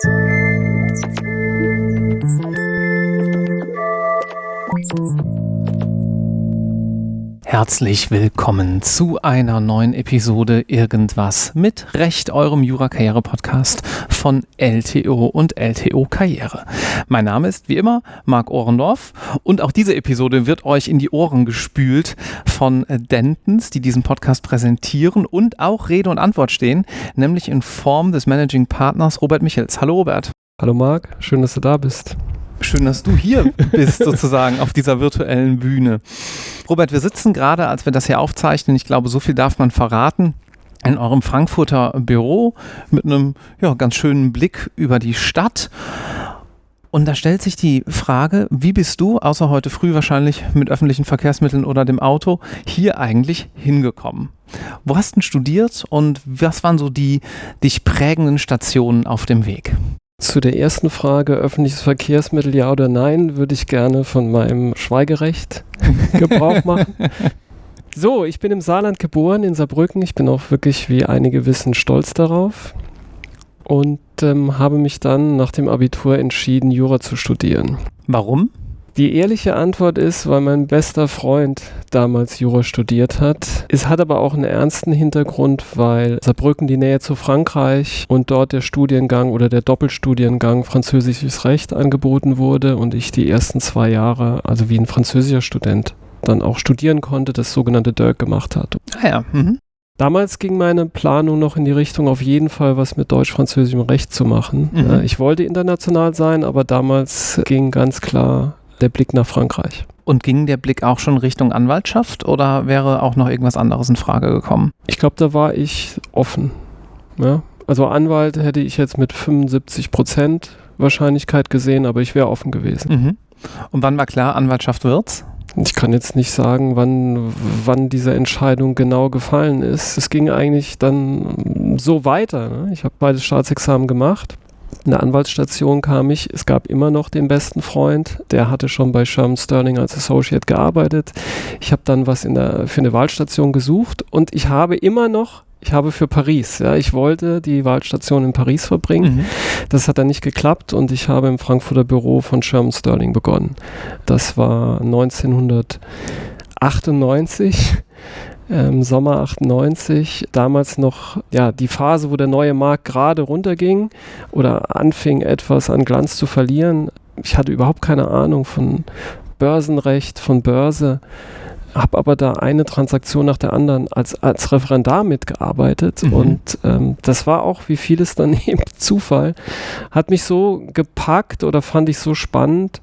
Thank you. Herzlich willkommen zu einer neuen Episode Irgendwas mit Recht, eurem Jura-Karriere-Podcast von LTO und LTO Karriere. Mein Name ist wie immer Marc Ohrendorf und auch diese Episode wird euch in die Ohren gespült von Dentons, die diesen Podcast präsentieren und auch Rede und Antwort stehen, nämlich in Form des Managing Partners Robert Michels. Hallo Robert. Hallo Marc, schön, dass du da bist. Schön, dass du hier bist, sozusagen auf dieser virtuellen Bühne. Robert, wir sitzen gerade, als wir das hier aufzeichnen, ich glaube, so viel darf man verraten, in eurem Frankfurter Büro mit einem ja, ganz schönen Blick über die Stadt. Und da stellt sich die Frage, wie bist du, außer heute früh wahrscheinlich mit öffentlichen Verkehrsmitteln oder dem Auto, hier eigentlich hingekommen? Wo hast du studiert und was waren so die dich prägenden Stationen auf dem Weg? Zu der ersten Frage, öffentliches Verkehrsmittel ja oder nein, würde ich gerne von meinem Schweigerecht Gebrauch machen. So, ich bin im Saarland geboren, in Saarbrücken. Ich bin auch wirklich, wie einige wissen, stolz darauf. Und ähm, habe mich dann nach dem Abitur entschieden, Jura zu studieren. Warum? Die ehrliche Antwort ist, weil mein bester Freund damals Jura studiert hat. Es hat aber auch einen ernsten Hintergrund, weil Saarbrücken die Nähe zu Frankreich und dort der Studiengang oder der Doppelstudiengang Französisches Recht angeboten wurde und ich die ersten zwei Jahre, also wie ein französischer Student, dann auch studieren konnte, das sogenannte DIRC gemacht hat. Ah ja. Mhm. Damals ging meine Planung noch in die Richtung, auf jeden Fall was mit deutsch-französischem Recht zu machen. Mhm. Ich wollte international sein, aber damals ging ganz klar der Blick nach Frankreich. Und ging der Blick auch schon Richtung Anwaltschaft oder wäre auch noch irgendwas anderes in Frage gekommen? Ich glaube, da war ich offen. Ja? Also Anwalt hätte ich jetzt mit 75 Prozent Wahrscheinlichkeit gesehen, aber ich wäre offen gewesen. Mhm. Und wann war klar, Anwaltschaft wird's? Ich kann jetzt nicht sagen, wann, wann diese Entscheidung genau gefallen ist. Es ging eigentlich dann so weiter. Ne? Ich habe beides Staatsexamen gemacht in der Anwaltsstation kam ich, es gab immer noch den besten Freund, der hatte schon bei Sherman Sterling als Associate gearbeitet. Ich habe dann was in der, für eine Wahlstation gesucht und ich habe immer noch ich habe für Paris, ja, ich wollte die Wahlstation in Paris verbringen. Mhm. Das hat dann nicht geklappt und ich habe im Frankfurter Büro von Sherman Sterling begonnen. Das war 1998 ähm, Sommer 98, damals noch ja die Phase, wo der neue Markt gerade runterging oder anfing etwas an Glanz zu verlieren. Ich hatte überhaupt keine Ahnung von Börsenrecht, von Börse, habe aber da eine Transaktion nach der anderen als, als Referendar mitgearbeitet Mhm. und ähm, das war auch, wie vieles dann eben Zufall, hat mich so gepackt oder fand ich so spannend,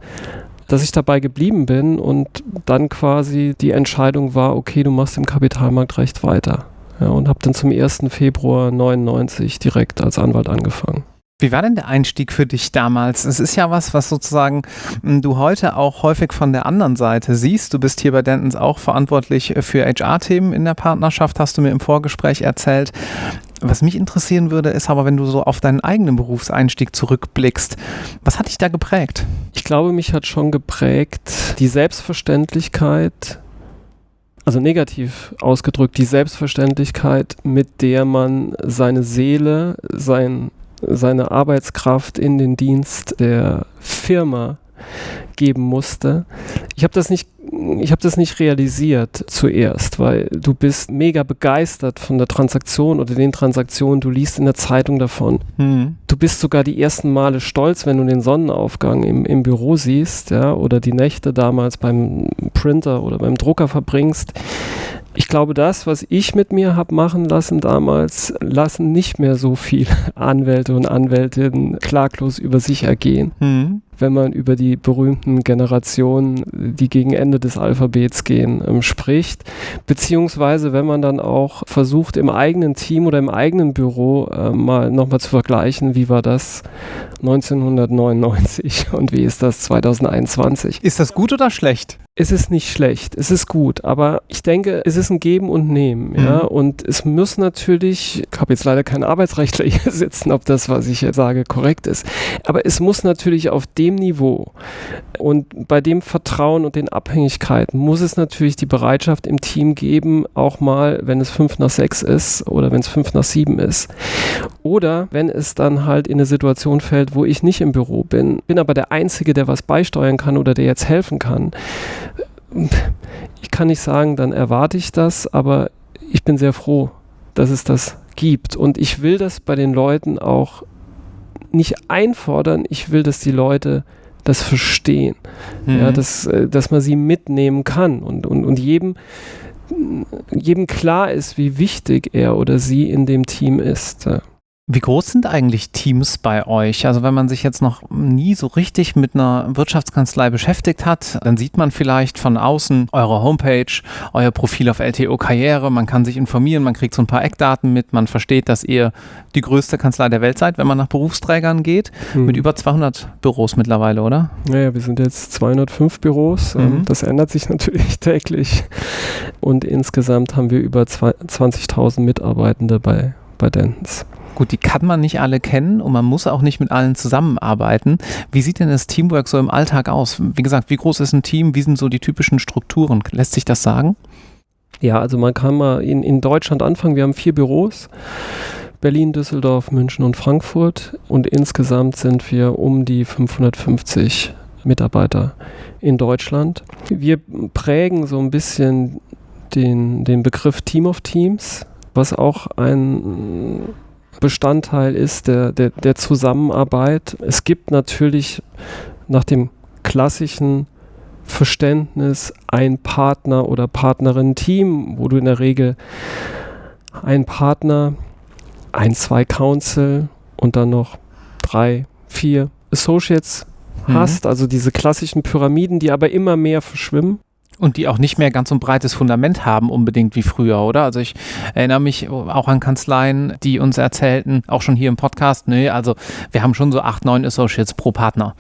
dass ich dabei geblieben bin und dann quasi die Entscheidung war, okay, du machst im Kapitalmarktrecht weiter. Ja, und habe dann zum 1. Februar 99 direkt als Anwalt angefangen. Wie war denn der Einstieg für dich damals? Es ist ja was, was sozusagen m, du heute auch häufig von der anderen Seite siehst. Du bist hier bei Dentons auch verantwortlich für HR-Themen in der Partnerschaft, hast du mir im Vorgespräch erzählt. Was mich interessieren würde, ist aber, wenn du so auf deinen eigenen Berufseinstieg zurückblickst, was hat dich da geprägt? Ich glaube, mich hat schon geprägt die Selbstverständlichkeit, also negativ ausgedrückt, die Selbstverständlichkeit, mit der man seine Seele, sein, seine Arbeitskraft in den Dienst der Firma geben musste. Ich habe das nicht ich habe das nicht realisiert zuerst, weil du bist mega begeistert von der Transaktion oder den Transaktionen, du liest in der Zeitung davon. Hm. Du bist sogar die ersten Male stolz, wenn du den Sonnenaufgang im, im Büro siehst, ja, oder die Nächte damals beim Printer oder beim Drucker verbringst. Ich glaube, das, was ich mit mir habe machen lassen damals, lassen nicht mehr so viele Anwälte und Anwältinnen klaglos über sich ergehen. Hm. Wenn man über die berühmten Generationen, die gegen Ende des Alphabets gehen, ähm, spricht, beziehungsweise wenn man dann auch versucht, im eigenen Team oder im eigenen Büro äh, mal nochmal zu vergleichen, wie war das 1999 und wie ist das 2021? Ist das gut oder schlecht? es ist nicht schlecht, es ist gut, aber ich denke, es ist ein Geben und Nehmen, mhm. ja, und es muss natürlich, ich habe jetzt leider keinen Arbeitsrechtler hier sitzen, ob das, was ich jetzt sage, korrekt ist, aber es muss natürlich auf dem Niveau und bei dem Vertrauen und den Abhängigkeiten muss es natürlich die Bereitschaft im Team geben, auch mal, wenn es fünf nach sechs ist oder wenn es fünf nach sieben ist oder wenn es dann halt in eine Situation fällt, wo ich nicht im Büro bin, bin aber der Einzige, der was beisteuern kann oder der jetzt helfen kann, ich kann nicht sagen, dann erwarte ich das, aber ich bin sehr froh, dass es das gibt. Und ich will das bei den Leuten auch nicht einfordern, ich will, dass die Leute das verstehen, mhm. ja, dass, äh, dass man sie mitnehmen kann und, und, und jedem, jedem klar ist, wie wichtig er oder sie in dem Team ist. Wie groß sind eigentlich Teams bei euch? Also wenn man sich jetzt noch nie so richtig mit einer Wirtschaftskanzlei beschäftigt hat, dann sieht man vielleicht von außen eure Homepage, euer Profil auf LTO Karriere, man kann sich informieren, man kriegt so ein paar Eckdaten mit, man versteht, dass ihr die größte Kanzlei der Welt seid, wenn man nach Berufsträgern geht, mhm. mit über 200 Büros mittlerweile, oder? Naja, wir sind jetzt 205 Büros, ähm, mhm. das ändert sich natürlich täglich und insgesamt haben wir über 20.000 Mitarbeitende bei, bei Dentons. Gut, die kann man nicht alle kennen und man muss auch nicht mit allen zusammenarbeiten. Wie sieht denn das Teamwork so im Alltag aus? Wie gesagt, wie groß ist ein Team? Wie sind so die typischen Strukturen? Lässt sich das sagen? Ja, also man kann mal in, in Deutschland anfangen. Wir haben vier Büros. Berlin, Düsseldorf, München und Frankfurt. Und insgesamt sind wir um die 550 Mitarbeiter in Deutschland. Wir prägen so ein bisschen den, den Begriff Team of Teams, was auch ein Bestandteil ist der, der, der Zusammenarbeit. Es gibt natürlich nach dem klassischen Verständnis ein Partner oder Partnerin-Team, wo du in der Regel einen Partner, ein, zwei Council und dann noch drei, vier Associates mhm. hast, also diese klassischen Pyramiden, die aber immer mehr verschwimmen. Und die auch nicht mehr ganz so ein breites Fundament haben, unbedingt wie früher, oder? Also ich erinnere mich auch an Kanzleien, die uns erzählten, auch schon hier im Podcast, nee, also wir haben schon so acht, neun Associates pro Partner.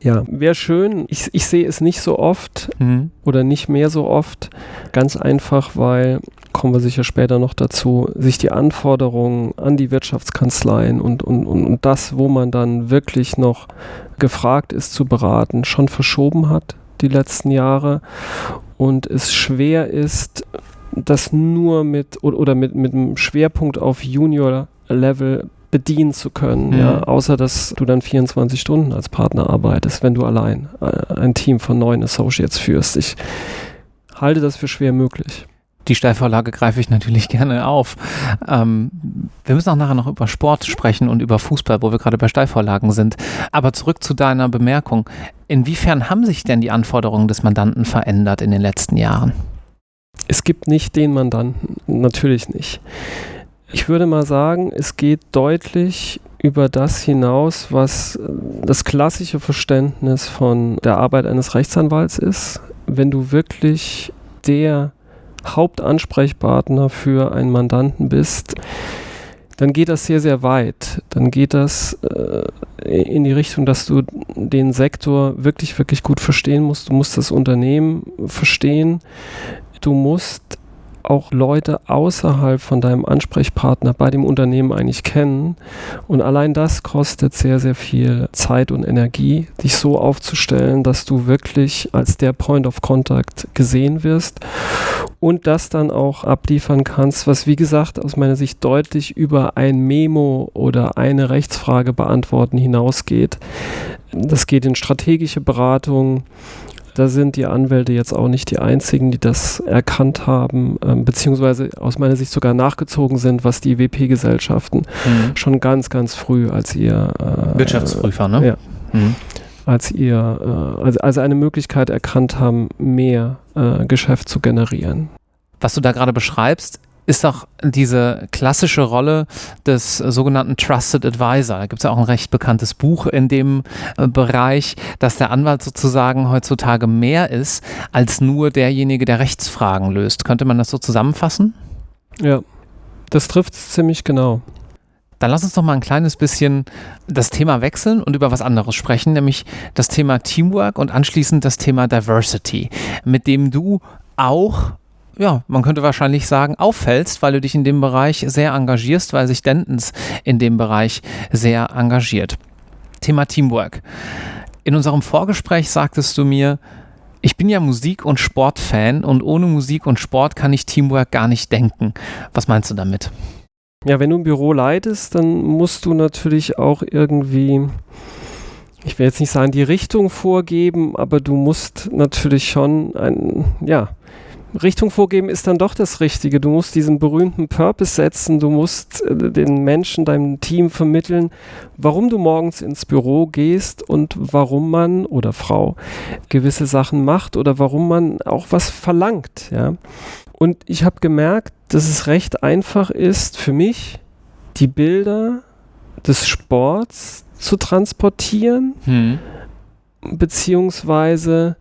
Ja, wäre schön. Ich, ich sehe es nicht so oft mhm. oder nicht mehr so oft. Ganz einfach, weil, kommen wir sicher später noch dazu, sich die Anforderungen an die Wirtschaftskanzleien und, und, und, und das, wo man dann wirklich noch gefragt ist zu beraten, schon verschoben hat die letzten Jahre und es schwer ist, das nur mit oder mit, mit einem Schwerpunkt auf Junior-Level bedienen zu können, mhm. ja, außer dass du dann 24 Stunden als Partner arbeitest, wenn du allein äh, ein Team von neun Associates führst. Ich halte das für schwer möglich die Steilvorlage greife ich natürlich gerne auf. Ähm, wir müssen auch nachher noch über Sport sprechen und über Fußball, wo wir gerade bei Steilvorlagen sind. Aber zurück zu deiner Bemerkung. Inwiefern haben sich denn die Anforderungen des Mandanten verändert in den letzten Jahren? Es gibt nicht den Mandanten, natürlich nicht. Ich würde mal sagen, es geht deutlich über das hinaus, was das klassische Verständnis von der Arbeit eines Rechtsanwalts ist. Wenn du wirklich der Hauptansprechpartner für einen Mandanten bist, dann geht das sehr, sehr weit. Dann geht das äh, in die Richtung, dass du den Sektor wirklich, wirklich gut verstehen musst. Du musst das Unternehmen verstehen. Du musst auch Leute außerhalb von deinem Ansprechpartner bei dem Unternehmen eigentlich kennen. Und allein das kostet sehr, sehr viel Zeit und Energie, dich so aufzustellen, dass du wirklich als der Point of Contact gesehen wirst und das dann auch abliefern kannst, was wie gesagt aus meiner Sicht deutlich über ein Memo oder eine Rechtsfrage beantworten hinausgeht. Das geht in strategische Beratung, da sind die Anwälte jetzt auch nicht die einzigen, die das erkannt haben, ähm, beziehungsweise aus meiner Sicht sogar nachgezogen sind, was die WP-Gesellschaften mhm. schon ganz, ganz früh als ihr äh, Wirtschaftsprüfer, ne? Ja. Mhm. Als ihr, äh, also, also eine Möglichkeit erkannt haben, mehr äh, Geschäft zu generieren. Was du da gerade beschreibst, ist doch diese klassische Rolle des sogenannten Trusted Advisor. Da gibt es ja auch ein recht bekanntes Buch in dem äh, Bereich, dass der Anwalt sozusagen heutzutage mehr ist als nur derjenige, der Rechtsfragen löst. Könnte man das so zusammenfassen? Ja, das trifft es ziemlich genau. Dann lass uns doch mal ein kleines bisschen das Thema wechseln und über was anderes sprechen, nämlich das Thema Teamwork und anschließend das Thema Diversity, mit dem du auch ja, man könnte wahrscheinlich sagen, auffällst, weil du dich in dem Bereich sehr engagierst, weil sich Dentons in dem Bereich sehr engagiert. Thema Teamwork. In unserem Vorgespräch sagtest du mir, ich bin ja Musik- und Sportfan und ohne Musik und Sport kann ich Teamwork gar nicht denken. Was meinst du damit? Ja, wenn du ein Büro leitest, dann musst du natürlich auch irgendwie, ich will jetzt nicht sagen, die Richtung vorgeben, aber du musst natürlich schon ein, ja, Richtung vorgeben ist dann doch das Richtige. Du musst diesen berühmten Purpose setzen, du musst äh, den Menschen, deinem Team vermitteln, warum du morgens ins Büro gehst und warum man oder Frau gewisse Sachen macht oder warum man auch was verlangt. Ja? Und ich habe gemerkt, dass es recht einfach ist für mich, die Bilder des Sports zu transportieren, hm. beziehungsweise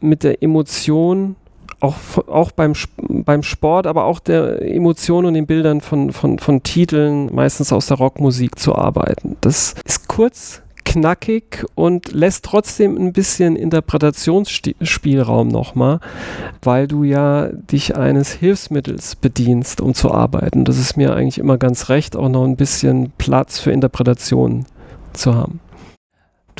mit der Emotion auch, auch beim, beim Sport, aber auch der Emotionen und den Bildern von, von, von Titeln, meistens aus der Rockmusik zu arbeiten. Das ist kurz, knackig und lässt trotzdem ein bisschen Interpretationsspielraum nochmal, weil du ja dich eines Hilfsmittels bedienst, um zu arbeiten. Das ist mir eigentlich immer ganz recht, auch noch ein bisschen Platz für Interpretationen zu haben.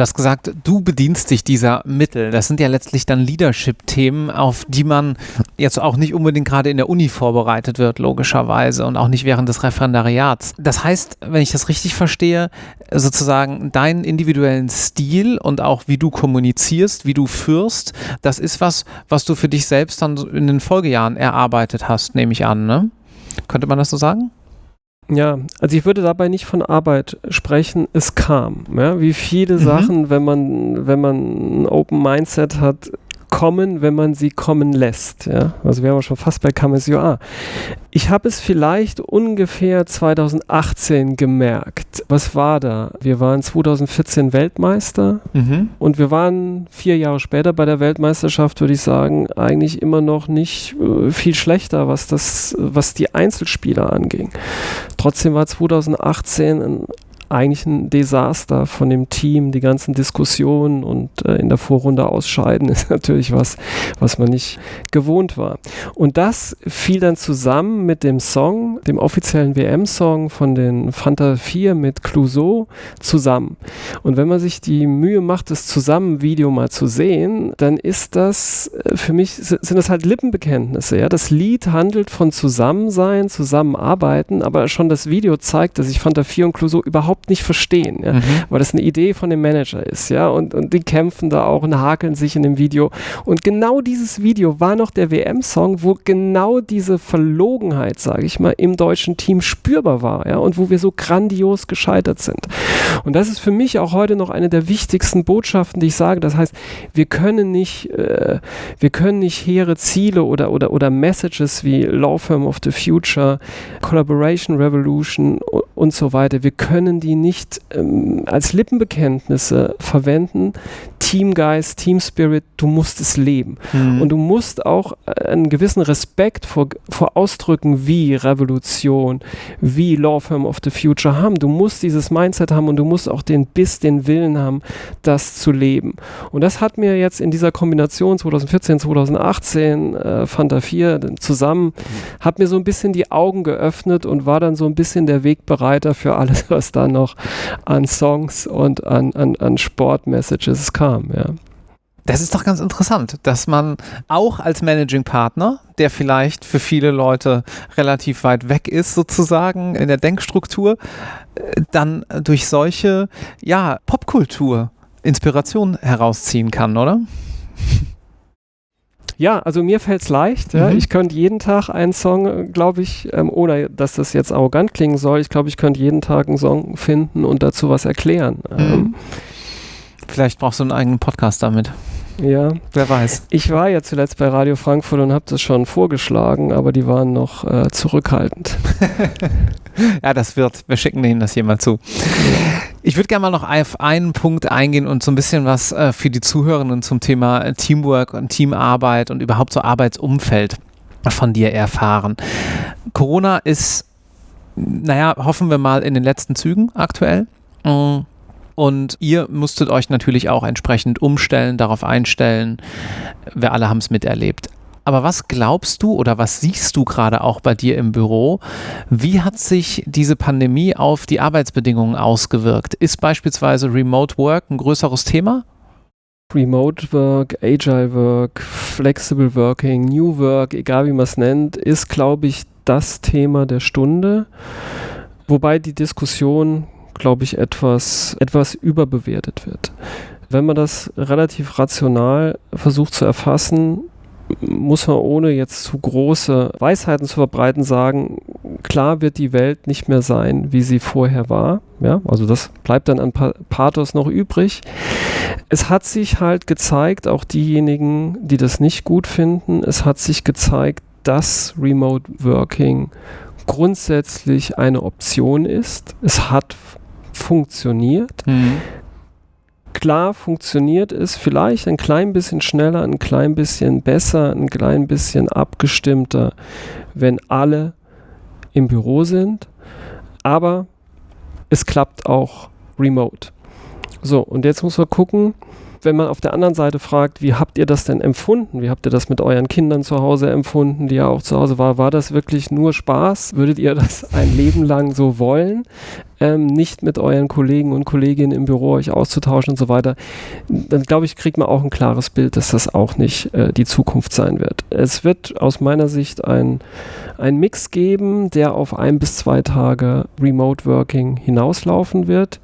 Du hast gesagt, du bedienst dich dieser Mittel. Das sind ja letztlich dann Leadership-Themen, auf die man jetzt auch nicht unbedingt gerade in der Uni vorbereitet wird, logischerweise, und auch nicht während des Referendariats. Das heißt, wenn ich das richtig verstehe, sozusagen deinen individuellen Stil und auch wie du kommunizierst, wie du führst, das ist was, was du für dich selbst dann in den Folgejahren erarbeitet hast, nehme ich an, ne? Könnte man das so sagen? Ja, also ich würde dabei nicht von Arbeit sprechen, es kam. Ja, wie viele mhm. Sachen, wenn man, wenn man ein Open Mindset hat, kommen, wenn man sie kommen lässt. Ja? Also wir haben schon fast bei KMSUA. Ich habe es vielleicht ungefähr 2018 gemerkt. Was war da? Wir waren 2014 Weltmeister mhm. und wir waren vier Jahre später bei der Weltmeisterschaft, würde ich sagen, eigentlich immer noch nicht äh, viel schlechter, was, das, was die Einzelspieler anging. Trotzdem war 2018 ein eigentlich ein Desaster von dem Team. Die ganzen Diskussionen und äh, in der Vorrunde ausscheiden ist natürlich was, was man nicht gewohnt war. Und das fiel dann zusammen mit dem Song, dem offiziellen WM-Song von den Fanta 4 mit Clouseau zusammen. Und wenn man sich die Mühe macht, das Zusammen-Video mal zu sehen, dann ist das äh, für mich, sind das halt Lippenbekenntnisse. Ja? Das Lied handelt von Zusammensein, Zusammenarbeiten, aber schon das Video zeigt, dass ich Fanta 4 und Clouseau überhaupt überhaupt nicht verstehen, ja? mhm. weil das eine Idee von dem Manager ist, ja, und, und die kämpfen da auch und hakeln sich in dem Video. Und genau dieses Video war noch der WM-Song, wo genau diese Verlogenheit, sage ich mal, im deutschen Team spürbar war, ja, und wo wir so grandios gescheitert sind. Und das ist für mich auch heute noch eine der wichtigsten Botschaften, die ich sage. Das heißt, wir können nicht, äh, wir können nicht hehre Ziele oder, oder, oder Messages wie Law Firm of the Future, Collaboration Revolution und so weiter, wir können die nicht ähm, als Lippenbekenntnisse verwenden. Teamgeist, Team Spirit, du musst es leben. Mhm. Und du musst auch äh, einen gewissen Respekt vor, vor Ausdrücken wie Revolution, wie Law Firm of the Future haben. Du musst dieses Mindset haben und du musst auch den Biss, den Willen haben, das zu leben. Und das hat mir jetzt in dieser Kombination 2014, 2018, äh, Fanta 4 zusammen, mhm. hat mir so ein bisschen die Augen geöffnet und war dann so ein bisschen der Wegbereiter für alles, was da noch an Songs und an, an, an Sportmessages kam. Ja. Das ist doch ganz interessant, dass man auch als Managing Partner, der vielleicht für viele Leute relativ weit weg ist, sozusagen in der Denkstruktur, äh, dann durch solche ja, Popkultur Inspiration herausziehen kann, oder? Ja, also mir fällt es leicht. Ja. Mhm. Ich könnte jeden Tag einen Song, glaube ich, ähm, ohne dass das jetzt arrogant klingen soll, ich glaube, ich könnte jeden Tag einen Song finden und dazu was erklären. Mhm. Ähm, Vielleicht brauchst du einen eigenen Podcast damit. Ja. Wer weiß. Ich war ja zuletzt bei Radio Frankfurt und habe das schon vorgeschlagen, aber die waren noch äh, zurückhaltend. ja, das wird. Wir schicken denen das hier mal zu. Ich würde gerne mal noch auf einen Punkt eingehen und so ein bisschen was äh, für die Zuhörenden zum Thema Teamwork und Teamarbeit und überhaupt so Arbeitsumfeld von dir erfahren. Corona ist naja, hoffen wir mal in den letzten Zügen aktuell. Mm. Und ihr musstet euch natürlich auch entsprechend umstellen, darauf einstellen. Wir alle haben es miterlebt. Aber was glaubst du oder was siehst du gerade auch bei dir im Büro? Wie hat sich diese Pandemie auf die Arbeitsbedingungen ausgewirkt? Ist beispielsweise Remote Work ein größeres Thema? Remote Work, Agile Work, Flexible Working, New Work, egal wie man es nennt, ist, glaube ich, das Thema der Stunde. Wobei die Diskussion, glaube ich, etwas, etwas überbewertet wird. Wenn man das relativ rational versucht zu erfassen, muss man ohne jetzt zu große Weisheiten zu verbreiten sagen, klar wird die Welt nicht mehr sein, wie sie vorher war. Ja, also das bleibt dann an Pathos noch übrig. Es hat sich halt gezeigt, auch diejenigen, die das nicht gut finden, es hat sich gezeigt, dass Remote Working grundsätzlich eine Option ist. Es hat funktioniert. Mhm. Klar funktioniert es vielleicht ein klein bisschen schneller, ein klein bisschen besser, ein klein bisschen abgestimmter, wenn alle im Büro sind. Aber es klappt auch remote. So, und jetzt muss man gucken, wenn man auf der anderen Seite fragt, wie habt ihr das denn empfunden? Wie habt ihr das mit euren Kindern zu Hause empfunden, die ja auch zu Hause waren? War das wirklich nur Spaß? Würdet ihr das ein Leben lang so wollen? Ähm, nicht mit euren Kollegen und Kolleginnen im Büro euch auszutauschen und so weiter, dann glaube ich, kriegt man auch ein klares Bild, dass das auch nicht äh, die Zukunft sein wird. Es wird aus meiner Sicht ein, ein Mix geben, der auf ein bis zwei Tage Remote Working hinauslaufen wird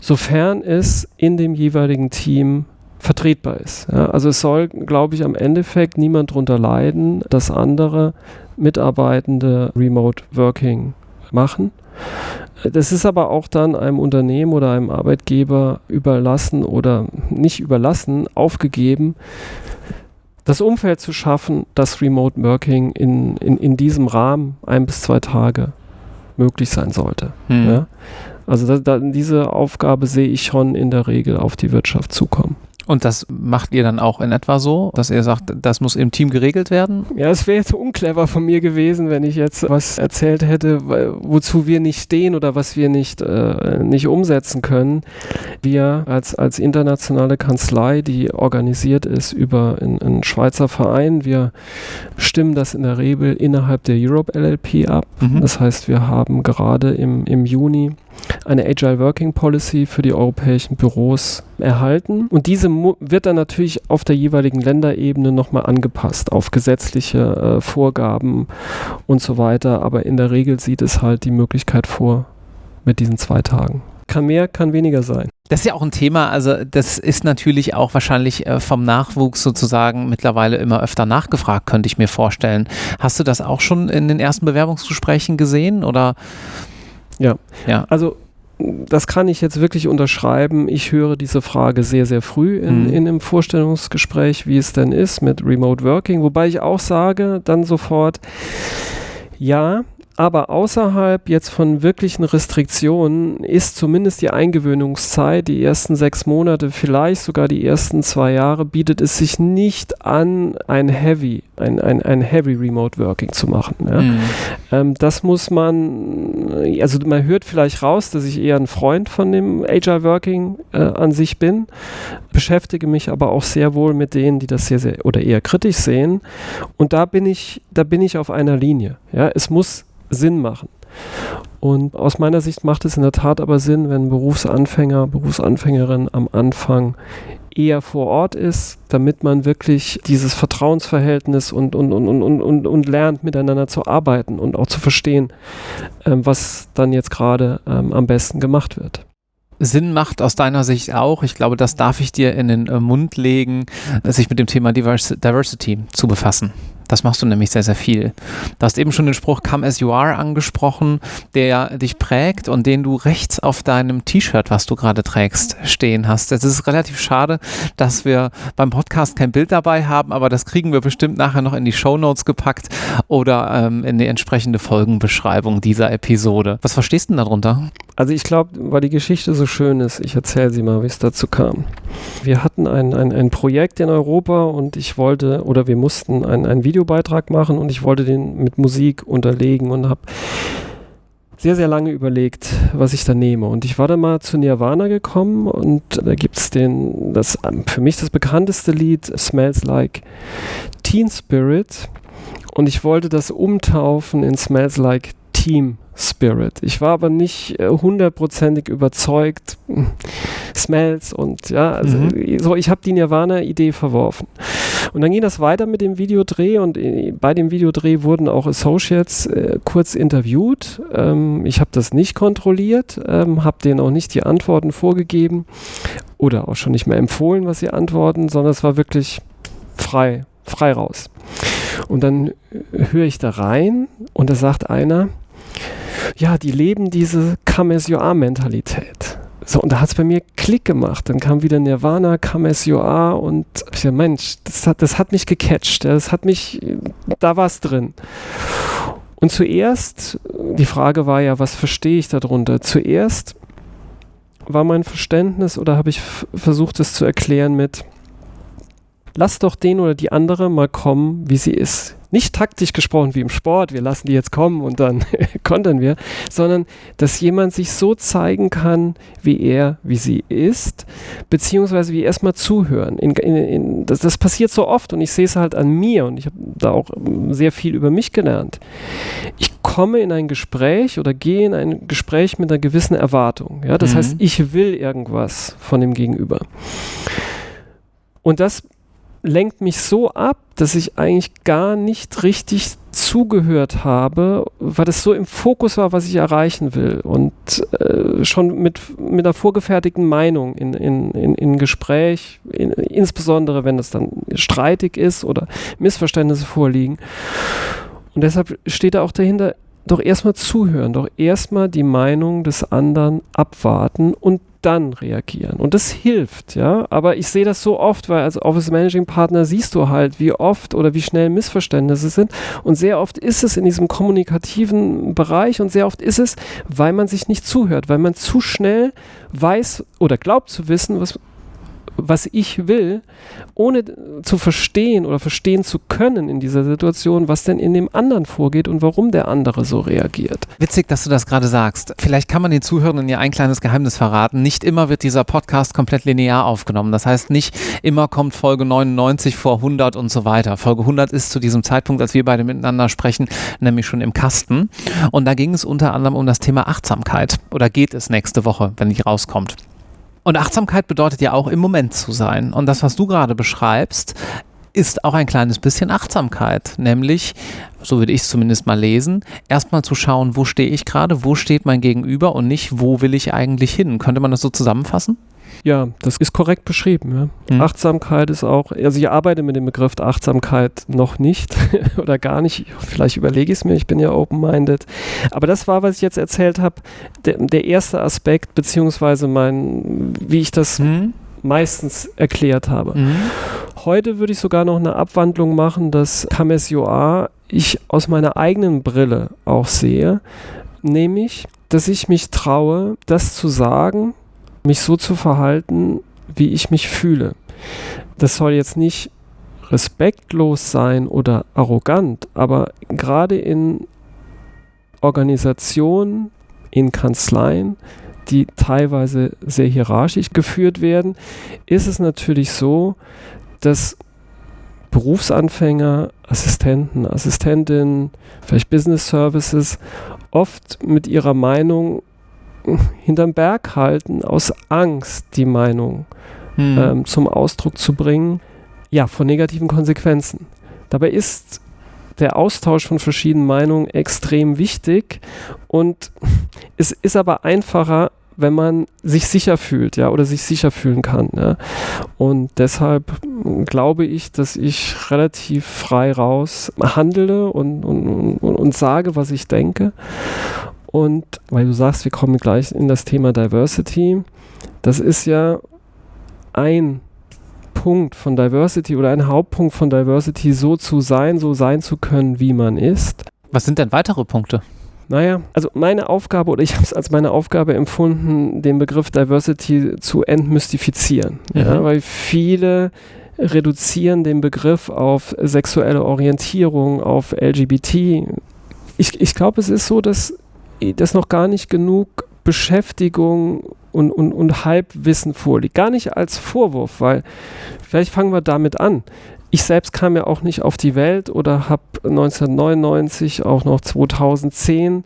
sofern es in dem jeweiligen Team vertretbar ist. Ja, also es soll, glaube ich, am Endeffekt niemand darunter leiden, dass andere Mitarbeitende Remote Working machen. Das ist aber auch dann einem Unternehmen oder einem Arbeitgeber überlassen oder nicht überlassen, aufgegeben, das Umfeld zu schaffen, dass Remote Working in, in, in diesem Rahmen ein bis zwei Tage möglich sein sollte. Hm. Ja? Also da, da, diese Aufgabe sehe ich schon in der Regel auf die Wirtschaft zukommen. Und das macht ihr dann auch in etwa so, dass ihr sagt, das muss im Team geregelt werden? Ja, es wäre jetzt unclever von mir gewesen, wenn ich jetzt was erzählt hätte, wozu wir nicht stehen oder was wir nicht, äh, nicht umsetzen können. Wir als, als internationale Kanzlei, die organisiert ist über einen Schweizer Verein, wir stimmen das in der Regel innerhalb der Europe LLP ab. Mhm. Das heißt, wir haben gerade im, im Juni eine Agile Working Policy für die europäischen Büros erhalten. Und diese wird dann natürlich auf der jeweiligen Länderebene nochmal angepasst auf gesetzliche äh, Vorgaben und so weiter. Aber in der Regel sieht es halt die Möglichkeit vor mit diesen zwei Tagen. Kann mehr, kann weniger sein. Das ist ja auch ein Thema, also das ist natürlich auch wahrscheinlich äh, vom Nachwuchs sozusagen mittlerweile immer öfter nachgefragt, könnte ich mir vorstellen. Hast du das auch schon in den ersten Bewerbungsgesprächen gesehen oder? Ja, ja. Also das kann ich jetzt wirklich unterschreiben. Ich höre diese Frage sehr, sehr früh in, mhm. in einem Vorstellungsgespräch, wie es denn ist mit Remote Working. Wobei ich auch sage dann sofort, ja, aber außerhalb jetzt von wirklichen Restriktionen ist zumindest die Eingewöhnungszeit, die ersten sechs Monate, vielleicht sogar die ersten zwei Jahre, bietet es sich nicht an, ein Heavy, ein, ein, ein Heavy Remote Working zu machen. Ja? Mhm. Ähm, das muss man, also man hört vielleicht raus, dass ich eher ein Freund von dem Agile Working äh, an sich bin, beschäftige mich aber auch sehr wohl mit denen, die das sehr, sehr oder eher kritisch sehen. Und da bin ich, da bin ich auf einer Linie. Ja? Es muss Sinn machen. Und aus meiner Sicht macht es in der Tat aber Sinn, wenn Berufsanfänger, Berufsanfängerin am Anfang eher vor Ort ist, damit man wirklich dieses Vertrauensverhältnis und, und, und, und, und, und lernt, miteinander zu arbeiten und auch zu verstehen, ähm, was dann jetzt gerade ähm, am besten gemacht wird. Sinn macht aus deiner Sicht auch, ich glaube, das darf ich dir in den äh, Mund legen, sich mit dem Thema Divers Diversity zu befassen. Das machst du nämlich sehr, sehr viel. Du hast eben schon den Spruch Come as you are angesprochen, der dich prägt und den du rechts auf deinem T-Shirt, was du gerade trägst, stehen hast. Es ist relativ schade, dass wir beim Podcast kein Bild dabei haben, aber das kriegen wir bestimmt nachher noch in die Show Notes gepackt oder ähm, in die entsprechende Folgenbeschreibung dieser Episode. Was verstehst du denn darunter? Also ich glaube, weil die Geschichte so schön ist, ich erzähle sie mal, wie es dazu kam. Wir hatten ein, ein, ein Projekt in Europa und ich wollte, oder wir mussten ein, ein Video Videobeitrag machen und ich wollte den mit Musik unterlegen und habe sehr, sehr lange überlegt, was ich da nehme. Und ich war dann mal zu Nirvana gekommen und da gibt es den, das für mich das bekannteste Lied, Smells Like Teen Spirit. Und ich wollte das umtaufen in Smells Like Team Spirit. Ich war aber nicht äh, hundertprozentig überzeugt. Smells und ja, also mhm. so, ich habe die Nirvana-Idee verworfen. Und dann ging das weiter mit dem Videodreh und äh, bei dem Videodreh wurden auch Associates äh, kurz interviewt. Ähm, ich habe das nicht kontrolliert, ähm, habe denen auch nicht die Antworten vorgegeben oder auch schon nicht mehr empfohlen, was sie antworten, sondern es war wirklich frei, frei raus. Und dann äh, höre ich da rein und da sagt einer, ja, die leben diese Come as you are Mentalität. So, und da hat es bei mir Klick gemacht. Dann kam wieder Nirvana, you are und ich dachte, Mensch, das hat, das hat mich gecatcht. Das hat mich, da war es drin. Und zuerst, die Frage war ja, was verstehe ich darunter? Zuerst war mein Verständnis oder habe ich versucht, es zu erklären mit, lass doch den oder die andere mal kommen, wie sie ist. Nicht taktisch gesprochen wie im Sport, wir lassen die jetzt kommen und dann kontern wir, sondern dass jemand sich so zeigen kann, wie er, wie sie ist, beziehungsweise wie erstmal zuhören. In, in, in, das, das passiert so oft und ich sehe es halt an mir und ich habe da auch sehr viel über mich gelernt. Ich komme in ein Gespräch oder gehe in ein Gespräch mit einer gewissen Erwartung. Ja? Das mhm. heißt, ich will irgendwas von dem Gegenüber. Und das lenkt mich so ab, dass ich eigentlich gar nicht richtig zugehört habe, weil es so im Fokus war, was ich erreichen will und äh, schon mit, mit einer vorgefertigten Meinung in, in, in, in Gespräch, in, insbesondere wenn es dann streitig ist oder Missverständnisse vorliegen. Und deshalb steht da auch dahinter, doch erstmal zuhören, doch erstmal die Meinung des anderen abwarten und dann reagieren. Und das hilft, ja. Aber ich sehe das so oft, weil als Office Managing Partner siehst du halt, wie oft oder wie schnell Missverständnisse sind. Und sehr oft ist es in diesem kommunikativen Bereich und sehr oft ist es, weil man sich nicht zuhört, weil man zu schnell weiß oder glaubt zu wissen, was was ich will, ohne zu verstehen oder verstehen zu können in dieser Situation, was denn in dem anderen vorgeht und warum der andere so reagiert. Witzig, dass du das gerade sagst. Vielleicht kann man den Zuhörenden ja ein kleines Geheimnis verraten. Nicht immer wird dieser Podcast komplett linear aufgenommen. Das heißt, nicht immer kommt Folge 99 vor 100 und so weiter. Folge 100 ist zu diesem Zeitpunkt, als wir beide miteinander sprechen, nämlich schon im Kasten. Und da ging es unter anderem um das Thema Achtsamkeit. Oder geht es nächste Woche, wenn die rauskommt. Und Achtsamkeit bedeutet ja auch im Moment zu sein. Und das, was du gerade beschreibst, ist auch ein kleines bisschen Achtsamkeit, nämlich, so würde ich es zumindest mal lesen, erstmal zu schauen, wo stehe ich gerade, wo steht mein Gegenüber und nicht, wo will ich eigentlich hin. Könnte man das so zusammenfassen? Ja, das ist korrekt beschrieben. Ja. Mhm. Achtsamkeit ist auch, also ich arbeite mit dem Begriff Achtsamkeit noch nicht oder gar nicht. Vielleicht überlege ich es mir, ich bin ja open-minded. Aber das war, was ich jetzt erzählt habe, der, der, erste Aspekt, beziehungsweise mein, wie ich das mhm. meistens erklärt habe. Mhm. Heute würde ich sogar noch eine Abwandlung machen, dass Kamesyoa ich aus meiner eigenen Brille auch sehe, nämlich, dass ich mich traue, das zu sagen, mich so zu verhalten, wie ich mich fühle. Das soll jetzt nicht respektlos sein oder arrogant, aber gerade in Organisationen, in Kanzleien, die teilweise sehr hierarchisch geführt werden, ist es natürlich so, dass Berufsanfänger, Assistenten, Assistentinnen, vielleicht Business Services oft mit ihrer Meinung hinterm Berg halten, aus Angst die Meinung hm. ähm, zum Ausdruck zu bringen, ja, von negativen Konsequenzen. Dabei ist der Austausch von verschiedenen Meinungen extrem wichtig und es ist aber einfacher, wenn man sich sicher fühlt, ja, oder sich sicher fühlen kann. Ja. Und deshalb glaube ich, dass ich relativ frei raus handle und, und, und, und sage, was ich denke. Und weil du sagst, wir kommen gleich in das Thema Diversity, das ist ja ein Punkt von Diversity oder ein Hauptpunkt von Diversity, so zu sein, so sein zu können, wie man ist. Was sind denn weitere Punkte? Naja, also meine Aufgabe oder ich habe es als meine Aufgabe empfunden, den Begriff Diversity zu entmystifizieren. Mhm. Ja, weil viele reduzieren den Begriff auf sexuelle Orientierung, auf LGBT. Ich, ich glaube, es ist so, dass dass noch gar nicht genug Beschäftigung und, und, und Halbwissen vorliegt. Gar nicht als Vorwurf, weil vielleicht fangen wir damit an. Ich selbst kam ja auch nicht auf die Welt oder habe 1999, auch noch 2010,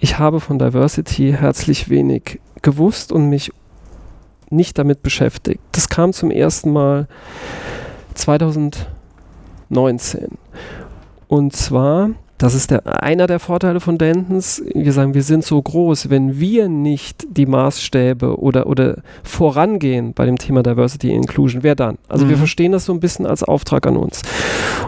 ich habe von Diversity herzlich wenig gewusst und mich nicht damit beschäftigt. Das kam zum ersten Mal 2019. Und zwar das ist der, einer der Vorteile von Dentons. Wir sagen, wir sind so groß, wenn wir nicht die Maßstäbe oder, oder vorangehen bei dem Thema Diversity Inclusion, wer dann? Also mhm. wir verstehen das so ein bisschen als Auftrag an uns.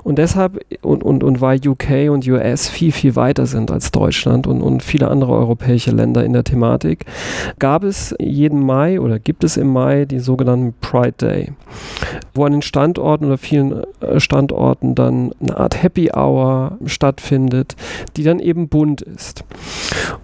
Und deshalb, und, und, und weil UK und US viel, viel weiter sind als Deutschland und, und viele andere europäische Länder in der Thematik, gab es jeden Mai oder gibt es im Mai die sogenannten Pride Day, wo an den Standorten oder vielen äh, Standorten dann eine Art Happy Hour stattfindet findet, die dann eben bunt ist.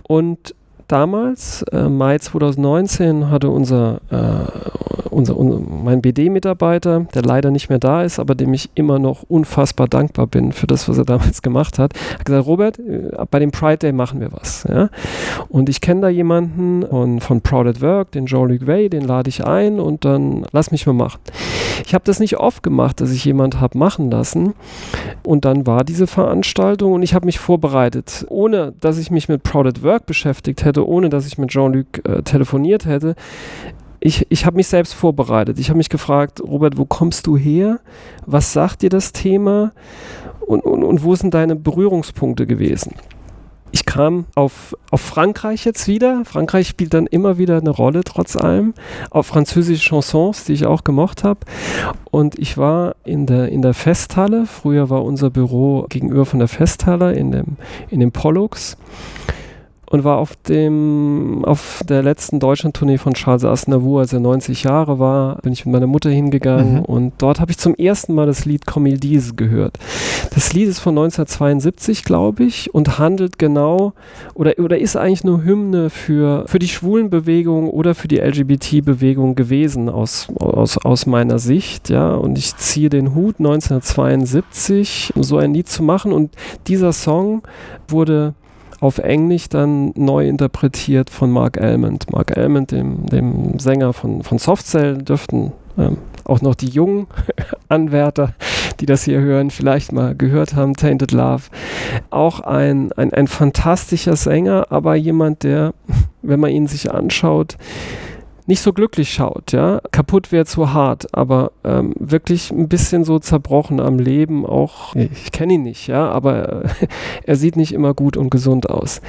Und damals, äh, Mai 2019, hatte unser, äh, unser, unser mein BD-Mitarbeiter, der leider nicht mehr da ist, aber dem ich immer noch unfassbar dankbar bin für das, was er damals gemacht hat, hat gesagt, Robert, äh, bei dem Pride Day machen wir was. Ja? Und ich kenne da jemanden von, von Proud at Work, den Jean-Luc Way, den lade ich ein und dann lass mich mal machen. Ich habe das nicht oft gemacht, dass ich jemand habe machen lassen. Und dann war diese Veranstaltung und ich habe mich vorbereitet, ohne dass ich mich mit Proud at Work beschäftigt hätte, ohne dass ich mit Jean-Luc äh, telefoniert hätte. Ich, ich habe mich selbst vorbereitet. Ich habe mich gefragt, Robert, wo kommst du her? Was sagt dir das Thema? Und, und, und wo sind deine Berührungspunkte gewesen? ich kam auf, auf Frankreich jetzt wieder. Frankreich spielt dann immer wieder eine Rolle, trotz allem. Auf französische Chansons, die ich auch gemocht habe. Und ich war in der, in der Festhalle. Früher war unser Büro gegenüber von der Festhalle in dem, in dem Pollux und war auf dem auf der letzten Deutschland-Tournee von Charles Aznavour, als er 90 Jahre war, bin ich mit meiner Mutter hingegangen mhm. und dort habe ich zum ersten Mal das Lied dise gehört. Das Lied ist von 1972, glaube ich, und handelt genau oder, oder ist eigentlich nur Hymne für, für die Schwulenbewegung oder für die LGBT-Bewegung gewesen aus, aus, aus meiner Sicht, ja, und ich ziehe den Hut 1972, so ein Lied zu machen und dieser Song wurde auf Englisch dann neu interpretiert von Mark Almond. Mark Almond, dem, dem Sänger von, von Softcell, dürften ähm, auch noch die jungen Anwärter, die das hier hören, vielleicht mal gehört haben, Tainted Love. Auch ein, ein, ein fantastischer Sänger, aber jemand, der, wenn man ihn sich anschaut, nicht so glücklich schaut, ja. Kaputt wäre zu hart, aber ähm, wirklich ein bisschen so zerbrochen am Leben auch. Ich kenne ihn nicht, ja, aber äh, er sieht nicht immer gut und gesund aus.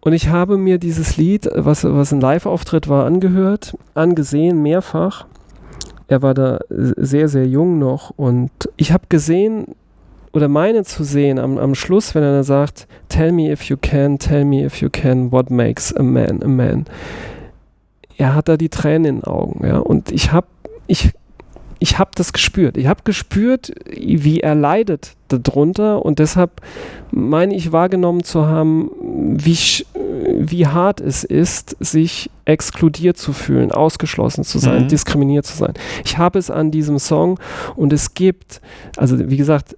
Und ich habe mir dieses Lied, was, was ein Live-Auftritt war, angehört, angesehen, mehrfach. Er war da sehr, sehr jung noch und ich habe gesehen, oder meine zu sehen am, am Schluss, wenn er sagt, Tell me if you can, tell me if you can, what makes a man a man er hat da die Tränen in den Augen. Ja? Und ich habe ich, ich hab das gespürt. Ich habe gespürt, wie er leidet darunter und deshalb meine ich wahrgenommen zu haben, wie, wie hart es ist, sich exkludiert zu fühlen, ausgeschlossen zu sein, mhm. diskriminiert zu sein. Ich habe es an diesem Song und es gibt, also wie gesagt,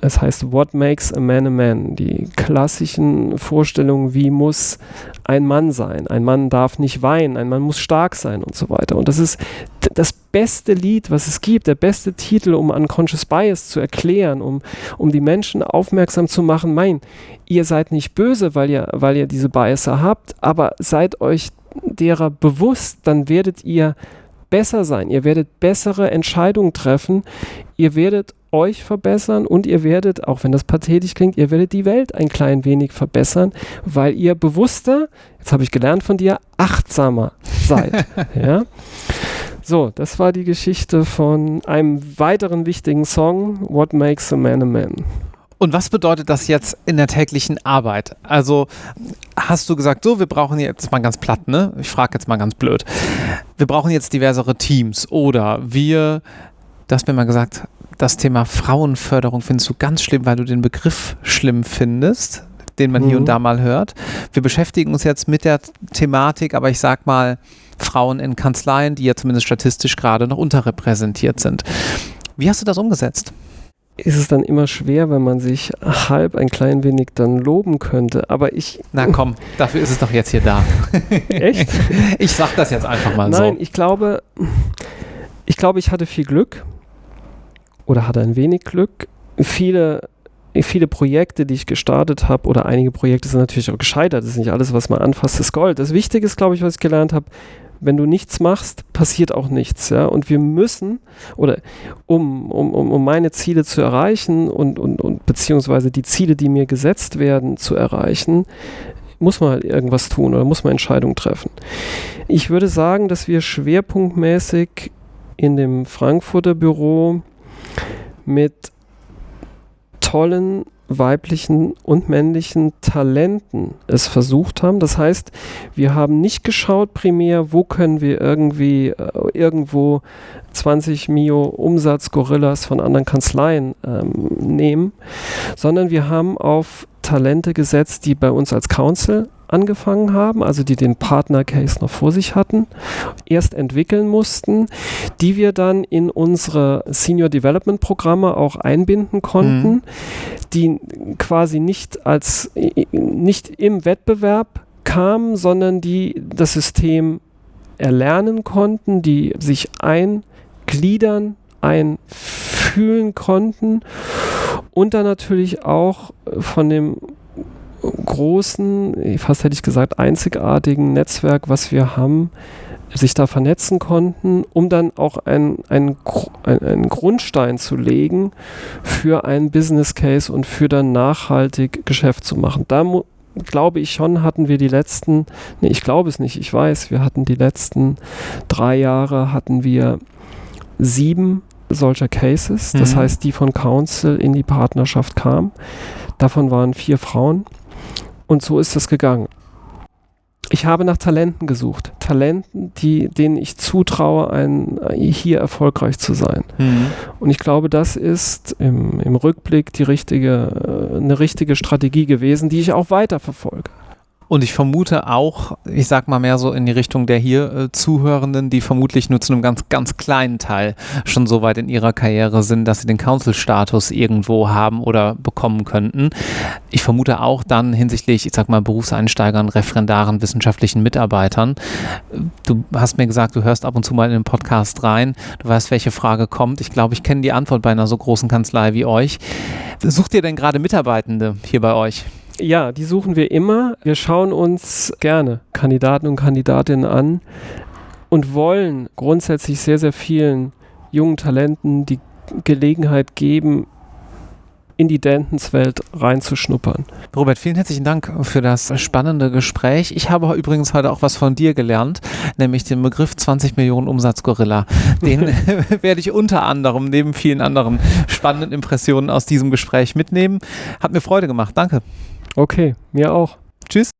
es heißt What makes a man a man? Die klassischen Vorstellungen, wie muss ein Mann sein? Ein Mann darf nicht weinen, ein Mann muss stark sein und so weiter. Und das ist das beste Lied, was es gibt, der beste Titel, um Unconscious Bias zu erklären, um, um die Menschen aufmerksam zu machen, mein, ihr seid nicht böse, weil ihr, weil ihr diese Biaser habt, aber seid euch derer bewusst, dann werdet ihr besser sein, ihr werdet bessere Entscheidungen treffen, ihr werdet euch verbessern und ihr werdet, auch wenn das pathetisch klingt, ihr werdet die Welt ein klein wenig verbessern, weil ihr bewusster, jetzt habe ich gelernt von dir, achtsamer seid. ja? So, das war die Geschichte von einem weiteren wichtigen Song, What Makes a Man a Man. Und was bedeutet das jetzt in der täglichen Arbeit? Also hast du gesagt, so, wir brauchen jetzt mal ganz platt, ne? Ich frage jetzt mal ganz blöd. Wir brauchen jetzt diversere Teams oder wir, du hast mir mal gesagt, das Thema Frauenförderung findest du ganz schlimm, weil du den Begriff schlimm findest, den man mhm. hier und mhm. da mal hört. Wir beschäftigen uns jetzt mit der Thematik, aber ich sag mal, Frauen in Kanzleien, die ja zumindest statistisch gerade noch unterrepräsentiert sind. Wie hast du das umgesetzt? ist es dann immer schwer, wenn man sich halb ein klein wenig dann loben könnte. Aber ich. Na komm, dafür ist es doch jetzt hier da. Echt? Ich sag das jetzt einfach mal Nein, so. Nein, ich glaube, ich glaube, ich hatte viel Glück oder hatte ein wenig Glück. Viele viele Projekte, die ich gestartet habe, oder einige Projekte sind natürlich auch gescheitert. Das ist nicht alles, was man anfasst, ist Gold. Das Wichtige ist, glaube ich, was ich gelernt habe, wenn du nichts machst, passiert auch nichts. Ja? Und wir müssen, oder um, um, um meine Ziele zu erreichen und, und, und beziehungsweise die Ziele, die mir gesetzt werden, zu erreichen, muss man halt irgendwas tun oder muss man Entscheidungen treffen. Ich würde sagen, dass wir schwerpunktmäßig in dem Frankfurter Büro mit tollen weiblichen und männlichen Talenten es versucht haben. Das heißt, wir haben nicht geschaut primär, wo können wir irgendwie äh, irgendwo 20 Mio Umsatz Gorillas von anderen Kanzleien ähm, nehmen, sondern wir haben auf Talente gesetzt, die bei uns als Council angefangen haben, also die den Partner-Case noch vor sich hatten, erst entwickeln mussten, die wir dann in unsere Senior Development Programme auch einbinden konnten, mhm. die quasi nicht als nicht im Wettbewerb kamen, sondern die das System erlernen konnten, die sich eingliedern, einfühlen konnten und dann natürlich auch von dem großen, fast hätte ich gesagt, einzigartigen Netzwerk, was wir haben, sich da vernetzen konnten, um dann auch einen ein, ein Grundstein zu legen für einen Business Case und für dann nachhaltig Geschäft zu machen. Da glaube ich schon, hatten wir die letzten, nee, ich glaube es nicht, ich weiß, wir hatten die letzten drei Jahre, hatten wir sieben solcher Cases, das mhm. heißt, die von Council in die Partnerschaft kamen. Davon waren vier Frauen. Und so ist es gegangen. Ich habe nach Talenten gesucht. Talenten, die, denen ich zutraue, ein, hier erfolgreich zu sein. Mhm. Und ich glaube, das ist im, im Rückblick die richtige, äh, eine richtige Strategie gewesen, die ich auch weiter verfolge. Und ich vermute auch, ich sag mal mehr so in die Richtung der hier äh, Zuhörenden, die vermutlich nur zu einem ganz, ganz kleinen Teil schon so weit in ihrer Karriere sind, dass sie den Council-Status irgendwo haben oder bekommen könnten. Ich vermute auch dann hinsichtlich, ich sag mal, Berufseinsteigern, Referendaren, wissenschaftlichen Mitarbeitern. Du hast mir gesagt, du hörst ab und zu mal in den Podcast rein. Du weißt, welche Frage kommt. Ich glaube, ich kenne die Antwort bei einer so großen Kanzlei wie euch. Sucht ihr denn gerade Mitarbeitende hier bei euch? Ja, die suchen wir immer. Wir schauen uns gerne Kandidaten und Kandidatinnen an und wollen grundsätzlich sehr, sehr vielen jungen Talenten die Gelegenheit geben, in die Dentons-Welt reinzuschnuppern. Robert, vielen herzlichen Dank für das spannende Gespräch. Ich habe übrigens heute auch was von dir gelernt, nämlich den Begriff 20 Millionen Umsatz-Gorilla. Den werde ich unter anderem neben vielen anderen spannenden Impressionen aus diesem Gespräch mitnehmen. Hat mir Freude gemacht. Danke. Okay, mir auch. Tschüss.